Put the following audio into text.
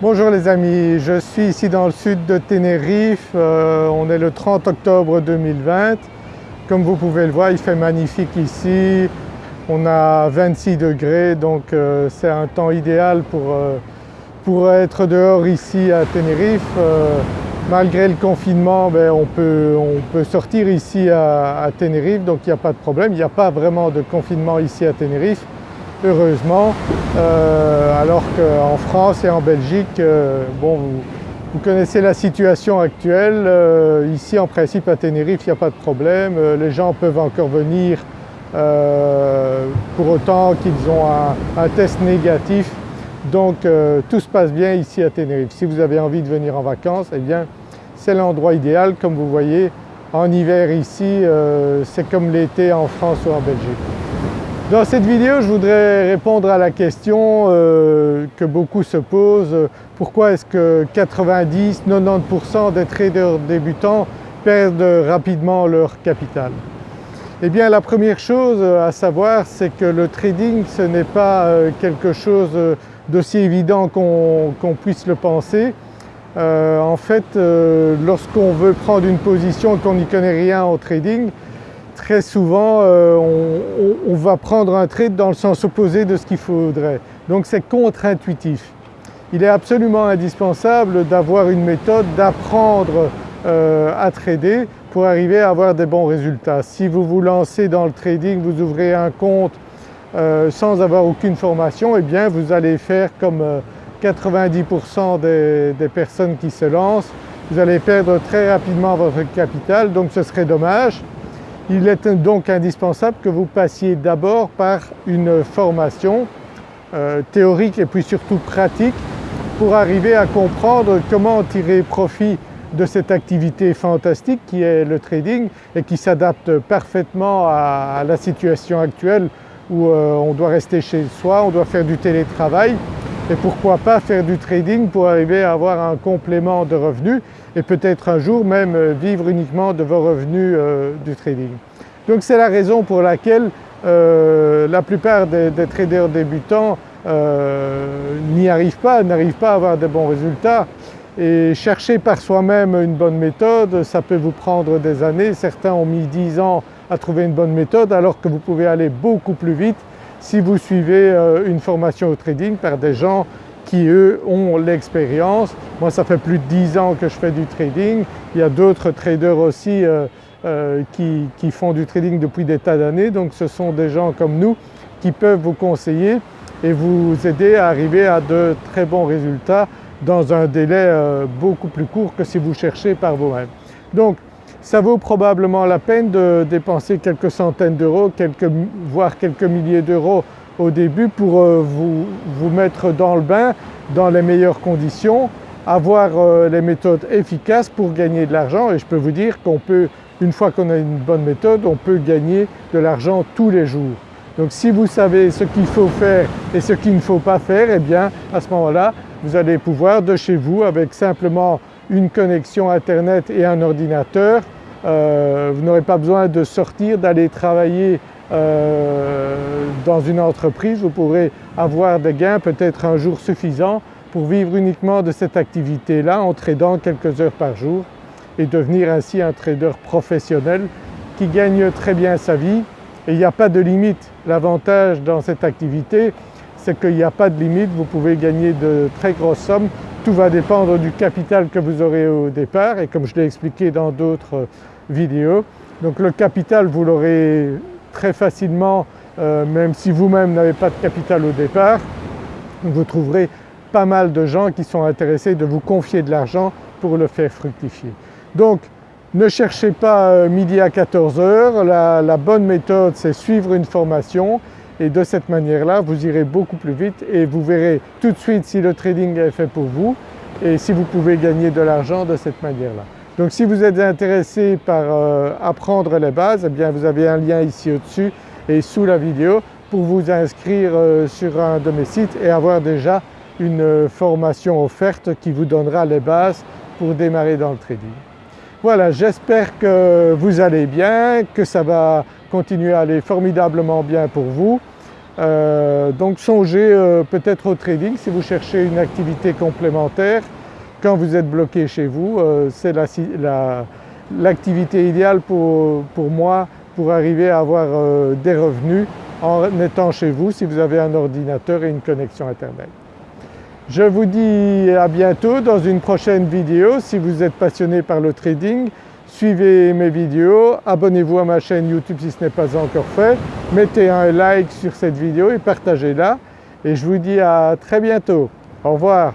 Bonjour les amis, je suis ici dans le sud de Tenerife, euh, on est le 30 octobre 2020. Comme vous pouvez le voir il fait magnifique ici, on a 26 degrés donc euh, c'est un temps idéal pour, euh, pour, être dehors ici à Tenerife. malgré le confinement ben, on, peut, on, peut, sortir ici à, à Tenerife donc il n'y a pas de problème, il n'y a pas vraiment de confinement ici à Tenerife heureusement, euh, alors qu'en France et en Belgique, euh, vous, connaissez la situation actuelle, euh, ici en principe à Tenerife il n'y a pas de problème, les gens peuvent encore venir pour autant qu'ils ont un, test négatif donc tout se passe bien ici à Tenerife. Si vous avez envie de venir en vacances, eh bien c'est l'endroit idéal comme vous voyez en hiver ici c'est comme l'été en France ou en Belgique. Dans cette vidéo je voudrais répondre à la question euh, que beaucoup se posent, pourquoi est-ce que 90-90% des traders débutants perdent rapidement leur capital? Eh bien la première chose à savoir c'est que le trading ce n'est pas euh, quelque chose d'aussi évident qu'on puisse le penser. Euh, en fait lorsqu'on veut prendre une position et qu'on n'y connaît rien au trading, très souvent euh, on, va prendre un trade dans le sens opposé de ce qu'il faudrait. Donc c'est contre-intuitif. Il est absolument indispensable d'avoir une méthode, d'apprendre euh, à trader pour arriver à avoir des bons résultats. Si vous vous lancez dans le trading, vous ouvrez un compte euh, sans avoir aucune formation, eh bien vous allez faire comme 90% des, des personnes qui se lancent, vous allez perdre très rapidement votre capital donc ce serait dommage. Il est donc indispensable que vous passiez d'abord par une formation euh, théorique et puis surtout pratique pour arriver à comprendre comment tirer profit de cette activité fantastique qui est le trading et qui s'adapte parfaitement à, la situation actuelle où euh, on doit rester chez soi, on doit faire du télétravail et pourquoi pas faire du trading pour arriver à avoir un complément de revenus et peut-être un jour même euh, vivre uniquement de vos revenus euh, du trading. Donc c'est la raison pour laquelle euh, la plupart des, traders débutants n'y arrivent pas, n'arrivent pas à avoir de bons résultats et chercher par soi-même une bonne méthode, ça peut vous prendre des années. Certains ont mis 10 ans à trouver une bonne méthode alors que vous pouvez aller beaucoup plus vite si vous suivez une formation au trading par des gens qui eux ont l'expérience. Moi ça fait plus de 10 ans que je fais du trading, il y a d'autres traders aussi euh, euh, qui, font du trading depuis des tas d'années donc ce sont des gens comme nous qui peuvent vous conseiller et vous aider à arriver à de très bons résultats dans un délai euh, beaucoup plus court que si vous cherchez par vous-même. Donc ça vaut probablement la peine de dépenser quelques centaines d'euros, voire quelques milliers d'euros au début pour euh, vous, mettre dans le bain dans les meilleures conditions, avoir euh, les méthodes efficaces pour gagner de l'argent et je peux vous dire qu'on peut, une fois qu'on a une bonne méthode, on peut gagner de l'argent tous les jours. Donc si vous savez ce qu'il faut faire et ce qu'il ne faut pas faire, eh bien à ce moment-là vous allez pouvoir de chez vous avec simplement une connexion internet et un ordinateur, euh, vous n'aurez pas besoin de sortir, d'aller travailler euh, dans une entreprise, vous pourrez avoir des gains peut-être un jour suffisant pour vivre uniquement de cette activité-là en tradant quelques heures par jour et devenir ainsi un trader professionnel qui gagne très bien sa vie. Et il n'y a pas de limite. L'avantage dans cette activité c'est qu'il n'y a pas de limite, vous pouvez gagner de très grosses sommes, tout va dépendre du capital que vous aurez au départ et comme je l'ai expliqué dans d'autres vidéos. Donc le capital vous l'aurez très facilement, euh, même si vous-même n'avez pas de capital au départ, vous trouverez pas mal de gens qui sont intéressés de vous confier de l'argent pour le faire fructifier. Donc ne cherchez pas euh, midi à 14h, la, la bonne méthode c'est suivre une formation et de cette manière-là vous irez beaucoup plus vite et vous verrez tout de suite si le trading est fait pour vous et si vous pouvez gagner de l'argent de cette manière-là. Donc si vous êtes intéressé par euh, apprendre les bases, eh bien vous avez un lien ici au-dessus et sous la vidéo pour vous inscrire euh, sur un de mes sites et avoir déjà une euh, formation offerte qui vous donnera les bases pour démarrer dans le trading. Voilà, j'espère que vous allez bien, que ça va continuer à aller formidablement bien pour vous. Euh, donc songez euh, peut-être au trading si vous cherchez une activité complémentaire quand vous êtes bloqué chez vous. Euh, c'est l'activité idéale pour, pour, moi pour arriver à avoir des revenus en étant chez vous si vous avez un ordinateur et une connexion internet. Je vous dis à bientôt dans une prochaine vidéo. Si vous êtes passionné par le trading, suivez mes vidéos, abonnez-vous à ma chaîne YouTube si ce n'est pas encore fait, mettez un like sur cette vidéo et partagez-la et je vous dis à très bientôt. Au revoir.